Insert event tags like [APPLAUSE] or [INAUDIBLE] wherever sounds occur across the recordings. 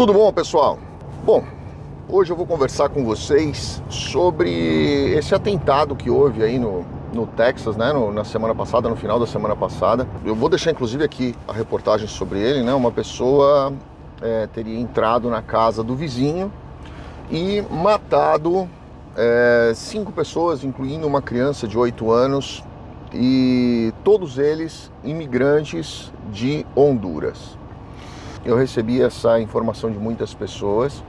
Tudo bom, pessoal? Bom, hoje eu vou conversar com vocês sobre esse atentado que houve aí no, no Texas, né, no, na semana passada, no final da semana passada. Eu vou deixar inclusive aqui a reportagem sobre ele, né? Uma pessoa é, teria entrado na casa do vizinho e matado é, cinco pessoas, incluindo uma criança de 8 anos, e todos eles imigrantes de Honduras. Eu recebi essa informação de muitas pessoas,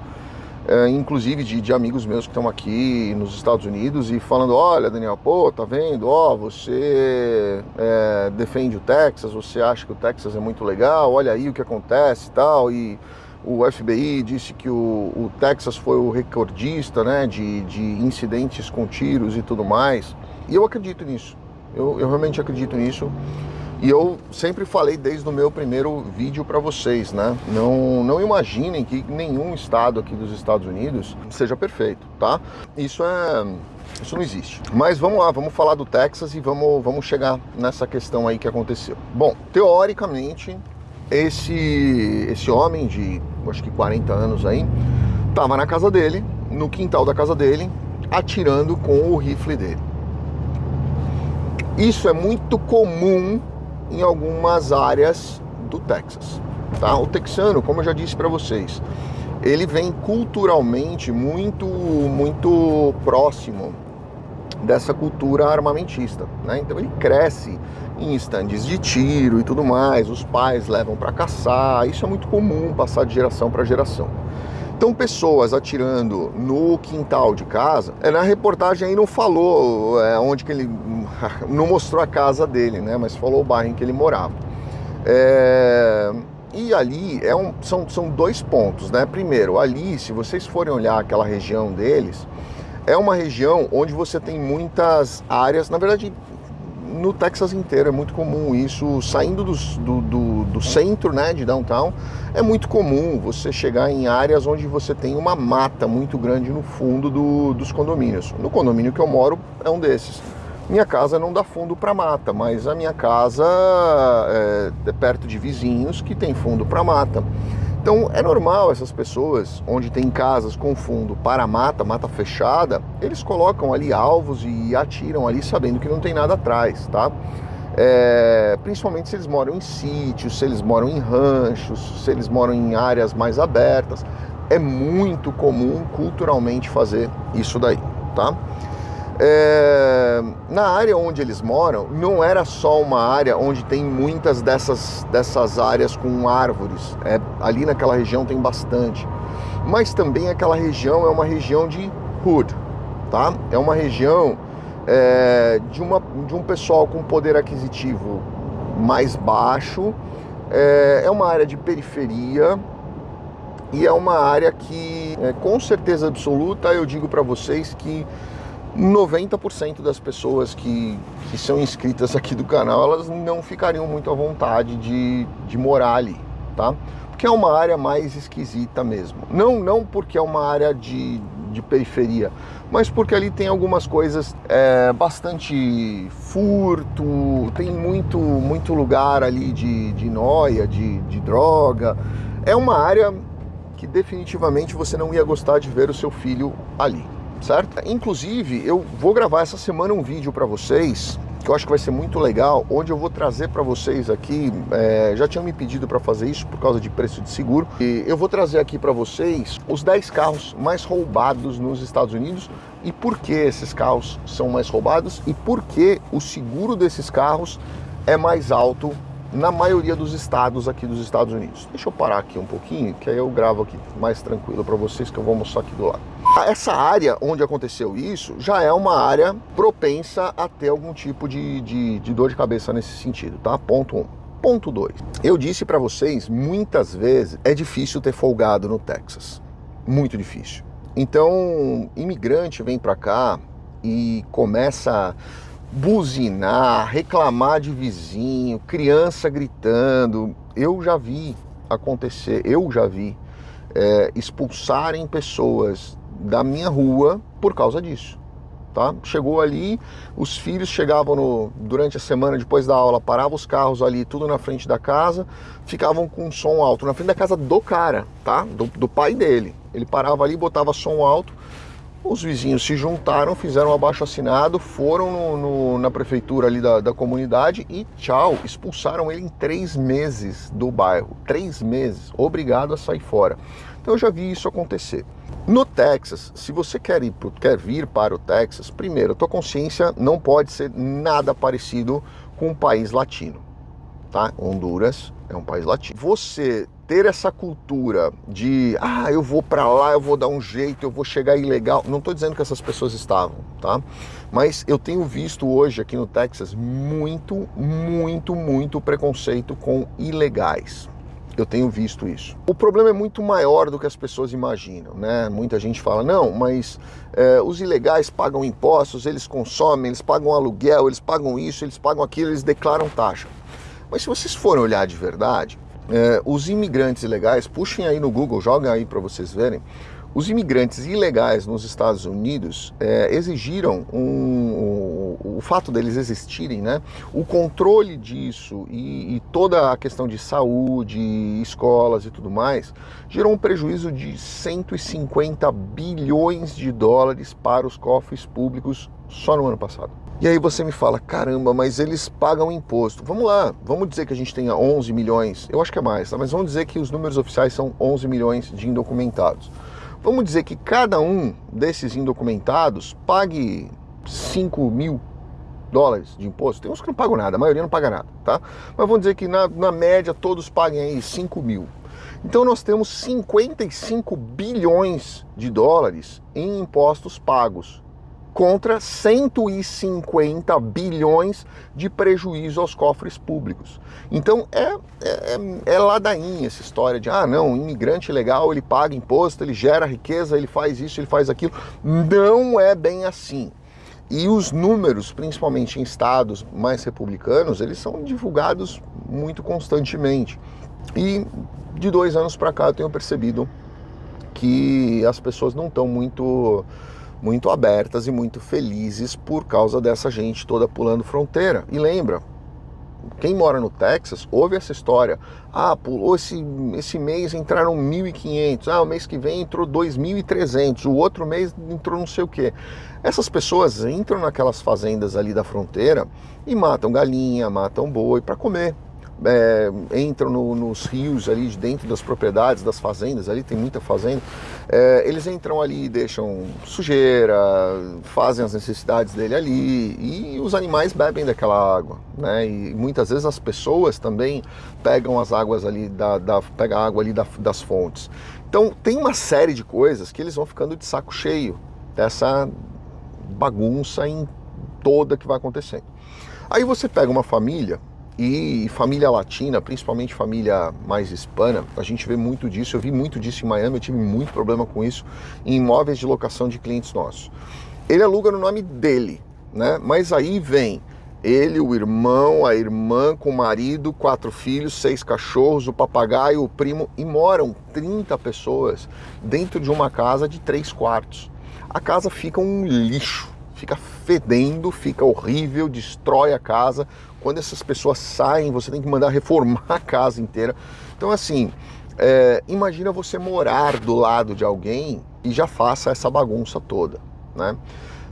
é, inclusive de, de, amigos meus que estão aqui nos Estados Unidos e falando, olha Daniel, pô, tá vendo, ó, você é, defende o Texas, você acha que o Texas é muito legal, olha aí o que acontece e tal, e o FBI disse que o, o Texas foi o recordista né, de, de incidentes com tiros e tudo mais, e eu acredito nisso. Eu, eu realmente acredito nisso. E eu sempre falei desde o meu primeiro vídeo para vocês, né? Não, não imaginem que nenhum estado aqui dos Estados Unidos seja perfeito, tá? Isso é... Isso não existe. Mas vamos lá, vamos falar do Texas e vamos, vamos chegar nessa questão aí que aconteceu. Bom, teoricamente, esse, esse homem de, acho que 40 anos aí, tava na casa dele, no quintal da casa dele, atirando com o rifle dele. Isso é muito comum em algumas áreas do Texas. Tá? O texano, como eu já disse para vocês, ele vem culturalmente muito, muito próximo dessa cultura armamentista. Né? Então ele cresce em estandes de tiro e tudo mais, os pais levam para caçar, isso é muito comum passar de geração para geração. Então, pessoas atirando no quintal de casa, é, na reportagem aí não falou é, onde que ele. [LAUGHS] não mostrou a casa dele, né? Mas falou o bairro em que ele morava. É, e ali é um, são, são dois pontos, né? Primeiro, ali, se vocês forem olhar aquela região deles, é uma região onde você tem muitas áreas, na verdade, no Texas inteiro é muito comum isso, saindo do, do, do, do, centro né, de downtown, é muito comum você chegar em áreas onde você tem uma mata muito grande no fundo do, dos condomínios. No condomínio que eu moro é um desses. Minha casa não dá fundo para mata, mas a minha casa é, é perto de vizinhos que tem fundo para mata. Então é normal essas pessoas, onde tem casas com fundo para mata, mata fechada, eles colocam ali alvos e atiram ali sabendo que não tem nada atrás, tá? É, principalmente se eles moram em sítios, se eles moram em ranchos, se eles moram em áreas mais abertas. É muito comum culturalmente fazer isso daí, tá? É, na área onde eles moram, não era só uma área onde tem muitas dessas, dessas áreas com árvores. É, ali naquela região tem bastante. Mas também aquela região é uma região de hood, tá? É uma região é, de, uma, de um pessoal com poder aquisitivo mais baixo. É, é uma área de periferia, e é uma área que, é, com certeza absoluta, eu digo para vocês que 90% das pessoas que, que são inscritas aqui do canal, elas não ficariam muito à vontade de, de morar ali, tá? Porque é uma área mais esquisita mesmo. Não, não porque é uma área de, de periferia, mas porque ali tem algumas coisas, é, bastante furto, tem muito, muito lugar ali de, de noia, de, de droga. É uma área que definitivamente você não ia gostar de ver o seu filho ali certo? Inclusive, eu vou gravar essa semana um vídeo para vocês que eu acho que vai ser muito legal, onde eu vou trazer para vocês aqui, é, já tinham me pedido para fazer isso por causa de preço de seguro, e eu vou trazer aqui para vocês os 10 carros mais roubados nos Estados Unidos e por que esses carros são mais roubados e por que o seguro desses carros é mais alto na maioria dos estados aqui dos Estados Unidos. Deixa eu parar aqui um pouquinho, que aí eu gravo aqui mais tranquilo para vocês, que eu vou mostrar aqui do lado. Essa área onde aconteceu isso já é uma área propensa a ter algum tipo de, de, de dor de cabeça nesse sentido, tá? Ponto 1. Um. Ponto 2. Eu disse para vocês, muitas vezes é difícil ter folgado no Texas. Muito difícil. Então, imigrante vem para cá e começa buzinar, reclamar de vizinho, criança gritando. Eu já vi acontecer, eu já vi é, expulsarem pessoas da minha rua por causa disso. Tá? Chegou ali, os filhos chegavam no, durante a semana depois da aula, paravam os carros ali, tudo na frente da casa, ficavam com som alto, na frente da casa do cara, tá? Do, do pai dele. Ele parava ali, botava som alto, os vizinhos se juntaram, fizeram um abaixo assinado, foram no, no, na prefeitura ali da, da comunidade e tchau, expulsaram ele em três meses do bairro. Três meses, obrigado a sair fora. Então eu já vi isso acontecer. No Texas, se você quer, ir quer vir para o Texas, primeiro, a tua consciência não pode ser nada parecido com um país latino. Tá? Honduras é um país latino. Você ter essa cultura de, ah, eu vou para lá, eu vou dar um jeito, eu vou chegar ilegal. Não estou dizendo que essas pessoas estavam, tá? Mas eu tenho visto hoje aqui no Texas muito, muito, muito preconceito com ilegais. Eu tenho visto isso. O problema é muito maior do que as pessoas imaginam, né? Muita gente fala, não, mas é, os ilegais pagam impostos, eles consomem, eles pagam aluguel, eles pagam isso, eles pagam aquilo, eles declaram taxa. Mas se vocês forem olhar de verdade, é, os imigrantes ilegais, puxem aí no Google, joguem aí para vocês verem, os imigrantes ilegais nos Estados Unidos é, exigiram um, o, o, fato deles existirem, né? O controle disso e, e, toda a questão de saúde, escolas e tudo mais, gerou um prejuízo de 150 bilhões de dólares para os cofres públicos só no ano passado. E aí você me fala, caramba, mas eles pagam imposto. Vamos lá, vamos dizer que a gente tenha 11 milhões, eu acho que é mais, tá? mas vamos dizer que os números oficiais são 11 milhões de indocumentados. Vamos dizer que cada um desses indocumentados pague 5 mil dólares de imposto. Tem uns que não pagam nada, a maioria não paga nada, tá? Mas vamos dizer que na, na média todos paguem aí 5 mil. Então nós temos 55 bilhões de dólares em impostos pagos contra 150 bilhões de prejuízo aos cofres públicos. Então é, é, é ladainha essa história de, ah não, imigrante legal, ele paga imposto, ele gera riqueza, ele faz isso, ele faz aquilo. Não é bem assim. E os números, principalmente em estados mais republicanos, eles são divulgados muito constantemente. E de dois anos para cá eu tenho percebido que as pessoas não estão muito muito abertas e muito felizes por causa dessa gente toda pulando fronteira. E lembra, quem mora no Texas ouve essa história. Ah, pulou esse, esse mês entraram 1.500, ah, o mês que vem entrou 2.300, o outro mês entrou não sei o que. Essas pessoas entram naquelas fazendas ali da fronteira e matam galinha, matam boi para comer é, entram no, nos rios ali de dentro das propriedades, das fazendas, ali tem muita fazenda, é, eles entram ali e deixam sujeira, fazem as necessidades dele ali e os animais bebem daquela água, né? E muitas vezes as pessoas também pegam as águas ali, da, da pegam a água ali da, das fontes. Então tem uma série de coisas que eles vão ficando de saco cheio dessa bagunça em toda que vai acontecendo. Aí você pega uma família e família latina, principalmente família mais hispana, a gente vê muito disso. Eu vi muito disso em Miami, eu tive muito problema com isso em imóveis de locação de clientes nossos. Ele aluga no nome dele, né? Mas aí vem ele, o irmão, a irmã com o marido, quatro filhos, seis cachorros, o papagaio, o primo, e moram 30 pessoas dentro de uma casa de três quartos. A casa fica um lixo, fica fedendo, fica horrível, destrói a casa quando essas pessoas saem, você tem que mandar reformar a casa inteira. Então, assim, é, imagina você morar do lado de alguém e já faça essa bagunça toda, né?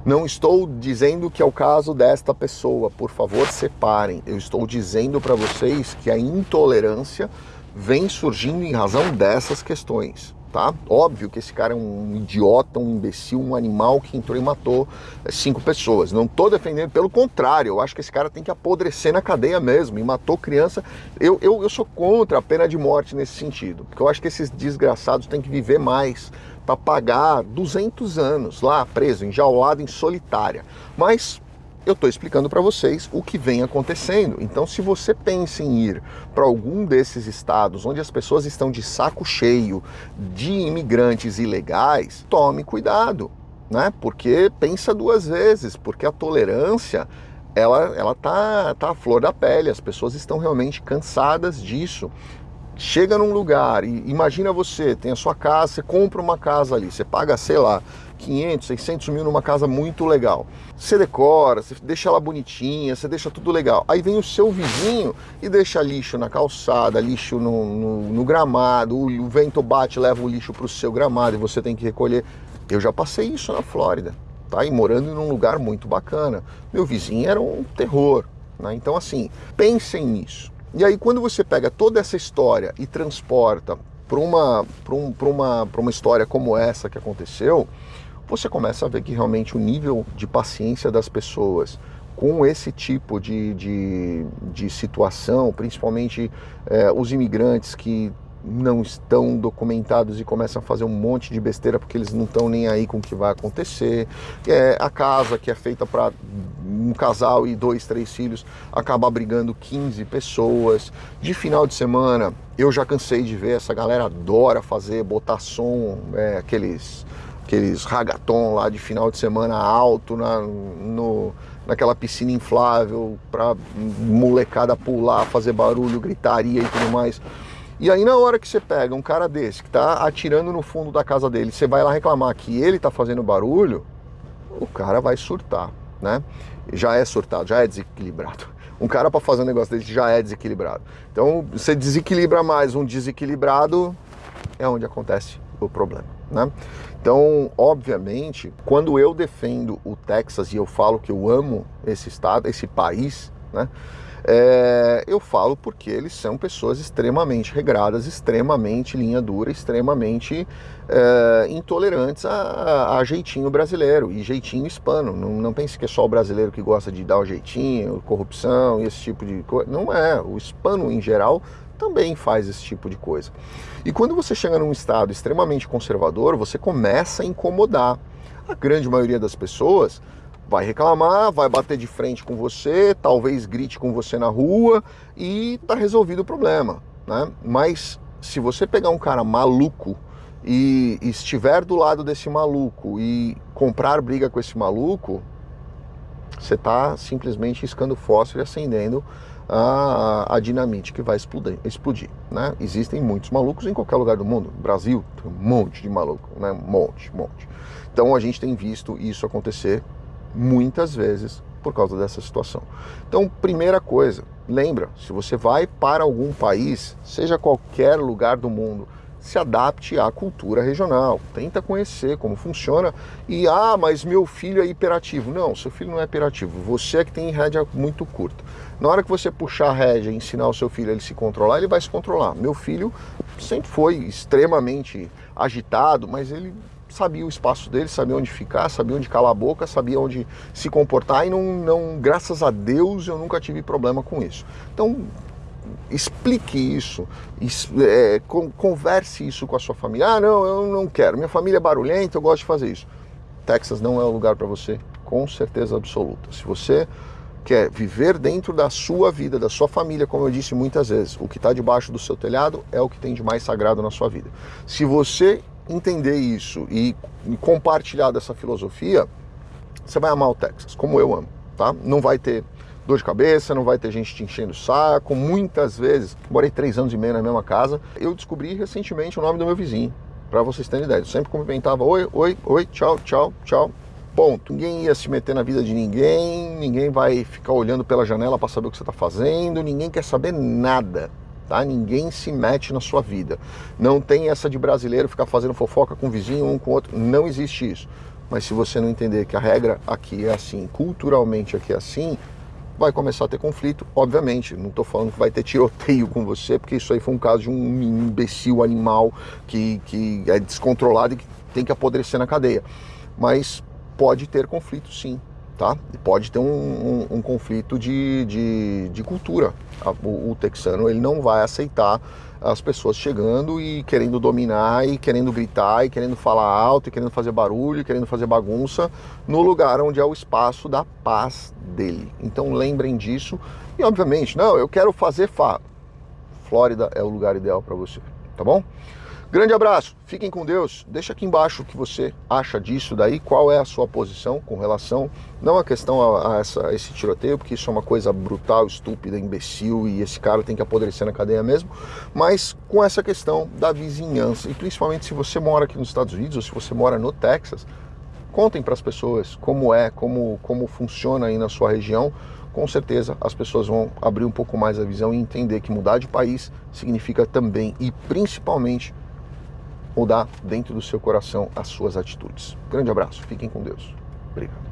Não estou dizendo que é o caso desta pessoa, por favor, separem. Eu estou dizendo para vocês que a intolerância vem surgindo em razão dessas questões tá? Óbvio que esse cara é um idiota, um imbecil, um animal que entrou e matou é, cinco pessoas. Não tô defendendo, pelo contrário, eu acho que esse cara tem que apodrecer na cadeia mesmo e matou criança. Eu, eu, eu sou contra a pena de morte nesse sentido, porque eu acho que esses desgraçados têm que viver mais para pagar 200 anos lá preso, enjaulado em solitária. Mas eu estou explicando para vocês o que vem acontecendo. Então, se você pensa em ir para algum desses estados onde as pessoas estão de saco cheio de imigrantes ilegais, tome cuidado, né? Porque pensa duas vezes, porque a tolerância ela ela tá tá à flor da pele. As pessoas estão realmente cansadas disso. chega num lugar e imagina você, tem a sua casa, você compra uma casa ali, você paga, sei lá, 500, 600 mil numa casa muito legal. Você decora, você deixa ela bonitinha, você deixa tudo legal. Aí vem o seu vizinho e deixa lixo na calçada, lixo no, no, no gramado, o, o vento bate, leva o lixo para o seu gramado e você tem que recolher. Eu já passei isso na Flórida, tá? E morando num lugar muito bacana. Meu vizinho era um terror, né? Então assim, pensem nisso. E aí quando você pega toda essa história e transporta para uma, um, uma, uma história como essa que aconteceu, você começa a ver que realmente o nível de paciência das pessoas com esse tipo de, de, de situação, principalmente é, os imigrantes que não estão documentados e começam a fazer um monte de besteira porque eles não estão nem aí com o que vai acontecer. É, a casa que é feita para um casal e dois, três filhos acaba brigando 15 pessoas. De final de semana, eu já cansei de ver, essa galera adora fazer, botar som, é, aqueles aqueles ragaton lá de final de semana alto na, no, naquela piscina inflável para molecada pular, fazer barulho, gritaria e tudo mais. E aí na hora que você pega um cara desse que tá atirando no fundo da casa dele, você vai lá reclamar que ele tá fazendo barulho, o cara vai surtar, né? Já é surtado, já é desequilibrado. Um cara para fazer um negócio desse já é desequilibrado. Então, você desequilibra mais um desequilibrado, é onde acontece o problema, né? Então, obviamente, quando eu defendo o Texas e eu falo que eu amo esse estado, esse país, né? É, eu falo porque eles são pessoas extremamente regradas, extremamente linha dura, extremamente é, intolerantes a, a, jeitinho brasileiro e jeitinho hispano. Não, não pense que é só o brasileiro que gosta de dar o jeitinho, corrupção e esse tipo de coisa. Não é. O hispano, em geral, também faz esse tipo de coisa. E quando você chega num estado extremamente conservador, você começa a incomodar. A grande maioria das pessoas vai reclamar, vai bater de frente com você, talvez grite com você na rua e tá resolvido o problema, né? Mas se você pegar um cara maluco e estiver do lado desse maluco e comprar briga com esse maluco, você está simplesmente iscando fósforo e acendendo a, a dinamite que vai explodir, explodir né? Existem muitos malucos em qualquer lugar do mundo. Brasil tem um monte de maluco, né? Um monte, um monte. Então a gente tem visto isso acontecer muitas vezes por causa dessa situação. Então, primeira coisa, lembra, se você vai para algum país, seja qualquer lugar do mundo, se adapte à cultura regional, tenta conhecer como funciona e ah, mas meu filho é hiperativo. Não, seu filho não é hiperativo, você é que tem rédea muito curta. Na hora que você puxar a rédea e ensinar o seu filho a ele se controlar, ele vai se controlar. Meu filho sempre foi extremamente agitado, mas ele sabia o espaço dele, sabia onde ficar, sabia onde calar a boca, sabia onde se comportar e não, não graças a Deus eu nunca tive problema com isso. Então explique isso, é, converse isso com a sua família. Ah, não, eu não quero, minha família é barulhenta, eu gosto de fazer isso. Texas não é o lugar para você, com certeza absoluta. Se você quer viver dentro da sua vida, da sua família, como eu disse muitas vezes, o que está debaixo do seu telhado é o que tem de mais sagrado na sua vida. Se você entender isso e compartilhar dessa filosofia, você vai amar o Texas, como eu amo, tá? Não vai ter dor de cabeça, não vai ter gente te enchendo o saco. Muitas vezes, morei três anos e meio na mesma casa, eu descobri recentemente o nome do meu vizinho, para vocês terem ideia. Eu sempre cumprimentava, oi, oi, oi, tchau, tchau, tchau. Ponto. Ninguém ia se meter na vida de ninguém, ninguém vai ficar olhando pela janela para saber o que você está fazendo, ninguém quer saber nada. Tá? Ninguém se mete na sua vida. Não tem essa de brasileiro ficar fazendo fofoca com vizinho, um com outro. Não existe isso. Mas se você não entender que a regra aqui é assim, culturalmente aqui é assim, vai começar a ter conflito, obviamente. Não estou falando que vai ter tiroteio com você, porque isso aí foi um caso de um imbecil animal que, que é descontrolado e que tem que apodrecer na cadeia. Mas pode ter conflito sim, tá? Pode ter um, um, um conflito de, de, de cultura. O, o texano ele não vai aceitar as pessoas chegando e querendo dominar e querendo gritar e querendo falar alto e querendo fazer barulho e querendo fazer bagunça no lugar onde é o espaço da paz dele. Então lembrem disso e obviamente, não, eu quero fazer fa. Flórida é o lugar ideal para você, tá bom? Grande abraço, fiquem com Deus. Deixa aqui embaixo o que você acha disso daí, qual é a sua posição com relação, não a questão a, a, essa, a esse tiroteio, porque isso é uma coisa brutal, estúpida, imbecil e esse cara tem que apodrecer na cadeia mesmo, mas com essa questão da vizinhança e principalmente se você mora aqui nos Estados Unidos ou se você mora no Texas, contem para as pessoas como é, como, como funciona aí na sua região. Com certeza as pessoas vão abrir um pouco mais a visão e entender que mudar de país significa também e principalmente mudar dentro do seu coração as suas atitudes. Grande abraço, fiquem com Deus. Obrigado.